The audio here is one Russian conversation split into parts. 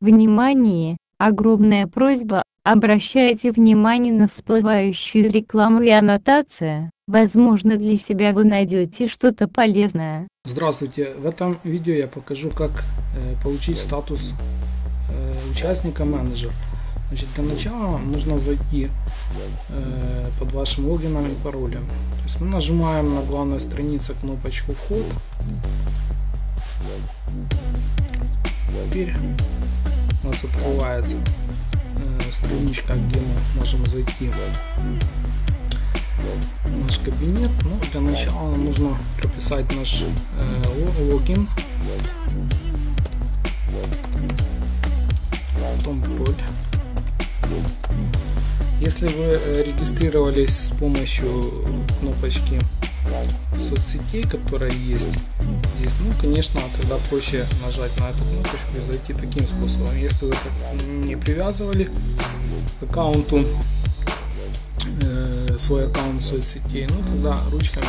Внимание! Огромная просьба, обращайте внимание на всплывающую рекламу и аннотация. Возможно для себя вы найдете что-то полезное. Здравствуйте! В этом видео я покажу как э, получить статус э, участника менеджер. Значит, для начала нужно зайти э, под вашим логином и паролем. То есть мы нажимаем на главной странице кнопочку вход. Теперь нас открывается э, страничка, где мы можем зайти в наш кабинет. Но ну, для начала нам нужно прописать наш э, логин. Потом пароль. Если вы э, регистрировались с помощью кнопочки соцсетей, которая есть здесь, ну, конечно, тогда проще нажать на эту кнопочку и зайти таким способом. Если вы не привязывали к аккаунту э, свой аккаунт соцсетей, ну, тогда ручками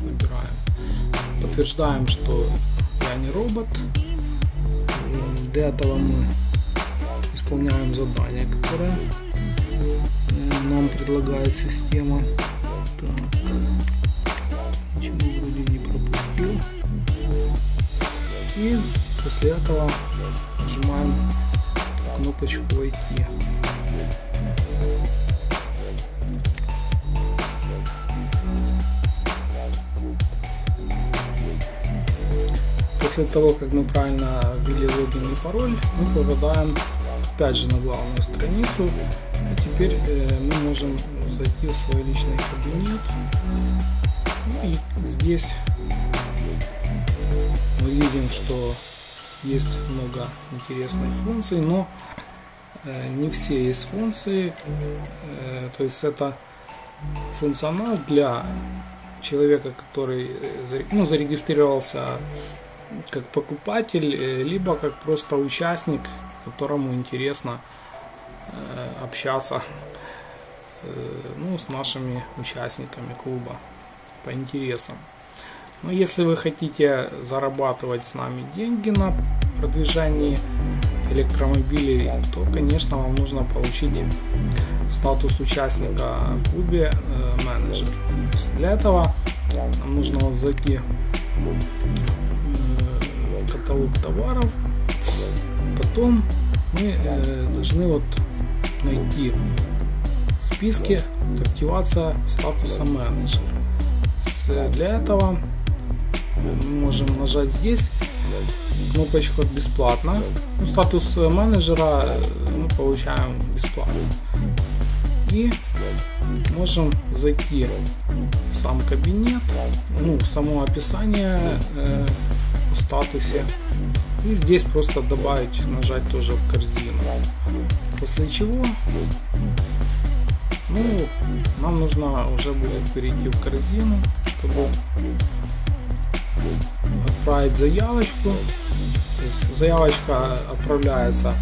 выбираем. Подтверждаем, что я не робот. Для этого мы исполняем задание, которое нам предлагает система. Так, ничего вроде не пропустил. И после этого нажимаем кнопочку войти. После того, как мы правильно ввели логин и пароль, мы попадаем опять же на главную страницу а теперь э, мы можем зайти в свой личный кабинет. И здесь мы видим, что есть много интересных функций, но э, не все есть функции. Э, то есть это функционал для человека, который э, ну, зарегистрировался как покупатель, либо как просто участник, которому интересно общаться ну, с нашими участниками клуба по интересам. Но если вы хотите зарабатывать с нами деньги на продвижении электромобилей, то, конечно, вам нужно получить статус участника в клубе э, менеджер. Для этого нам нужно вот зайти в каталог товаров, потом мы должны вот найти в списке активация статуса менеджер. Для этого мы можем нажать здесь кнопочку бесплатно. Ну, статус менеджера э, мы получаем бесплатно. И можем зайти в сам кабинет, ну, в само описание э, в статусе и здесь просто добавить, нажать тоже в корзину. После чего, ну, нам нужно уже будет перейти в корзину, чтобы отправить заявочку. То есть заявочка отправляется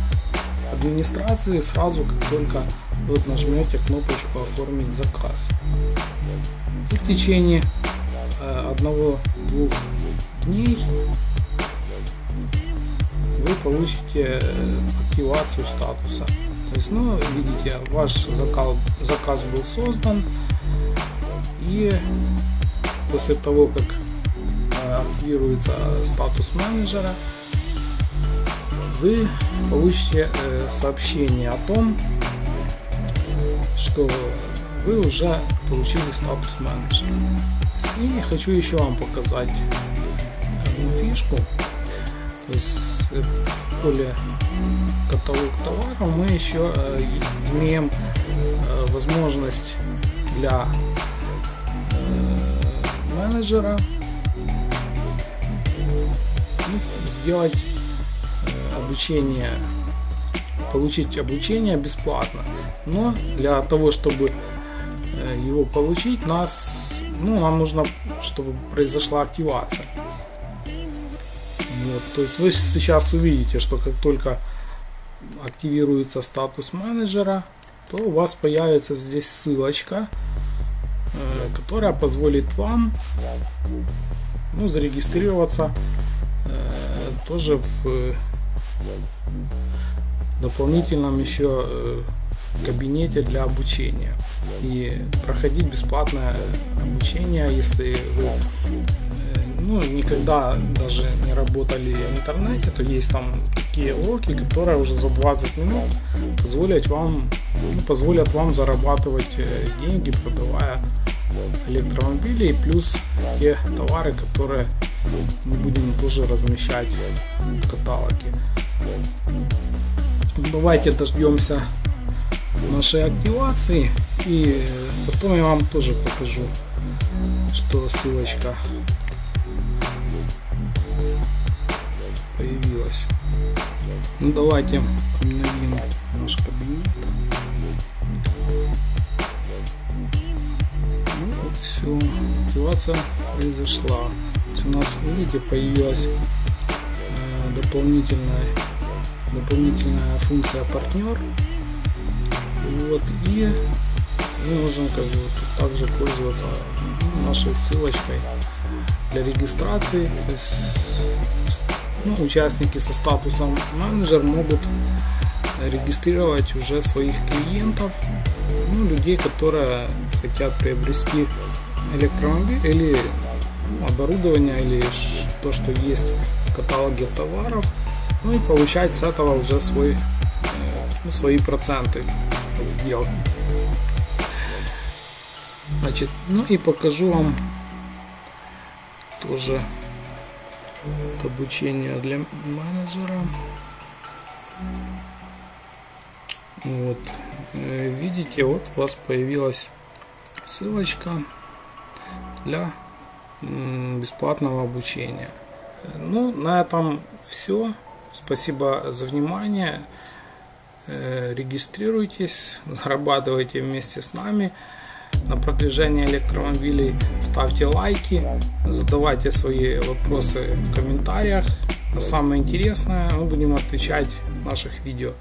администрации сразу, как только вы нажмете кнопочку оформить заказ. И в течение э, одного-двух дней вы получите э, активацию статуса. То есть, ну, видите, ваш заказ, заказ был создан, и после того, как э, активируется статус менеджера, вы получите э, сообщение о том, что вы уже получили статус менеджера. И хочу еще вам показать одну фишку. То есть в поле каталог товара мы еще э, имеем э, возможность для э, менеджера. Ну, сделать обучение получить обучение бесплатно. Но для того чтобы его получить нас ну нам нужно чтобы произошла активация. Вот, то есть вы сейчас увидите, что как только активируется статус менеджера, то у вас появится здесь ссылочка, э, которая позволит вам ну, зарегистрироваться э, тоже в дополнительном еще кабинете для обучения. И проходить бесплатное обучение, если вы ну, никогда даже не работали в интернете, то есть там такие уроки, которые уже за 20 минут позволят вам, ну, позволят вам зарабатывать э, деньги, продавая электромобили и плюс те товары, которые мы будем тоже размещать в каталоге. Давайте дождемся нашей активации и потом я вам тоже покажу, что ссылочка появилась. Ну давайте обновим все, активация произошла. У нас, видите, появилась э, дополнительная дополнительная функция партнер. Вот и мы можем как бы также пользоваться нашей ссылочкой для регистрации ну, участники со статусом менеджер могут регистрировать уже своих клиентов, ну, людей, которые хотят приобрести электромобиль или оборудование или то, что есть в каталоге товаров, ну и получать с этого уже свой, ну, свои проценты сделки. Значит, ну и покажу вам тоже обучение для менеджера. Вот, э, видите, вот у вас появилась ссылочка для бесплатного обучения. Ну, на этом все. Спасибо за внимание. Э, регистрируйтесь, зарабатывайте вместе с нами на продвижение электромобилей. Ставьте лайки, задавайте свои вопросы в комментариях. А самое интересное мы будем отвечать в наших видео.